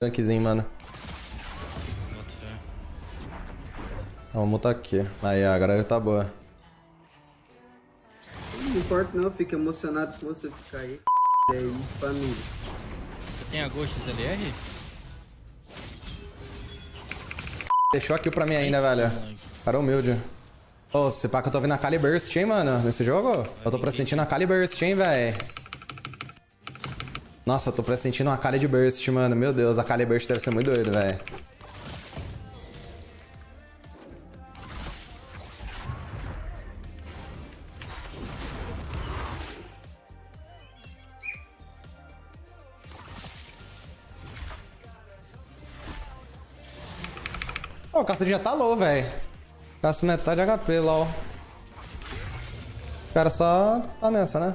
Tankzinho, mano. Boto fé. Vamos mutar aqui. Aí, agora tá boa. Não importa não, eu fico emocionado com você ficar aí. É isso, família. Você tem a Ghost LR? Deixou aqui pra mim ainda, velho. Cara humilde. Ô, se pá que eu tô vendo a Kali Burst, hein, mano, nesse jogo? Eu tô pressentindo a Kali Burst, hein, velho. Nossa, eu tô pressentindo uma Kali de Burst, mano. Meu Deus, a Kali Burst deve ser muito doido, velho. Ó, o Caçadinho já tá low, velho. Caça metade HP, lol. O cara só tá nessa, né?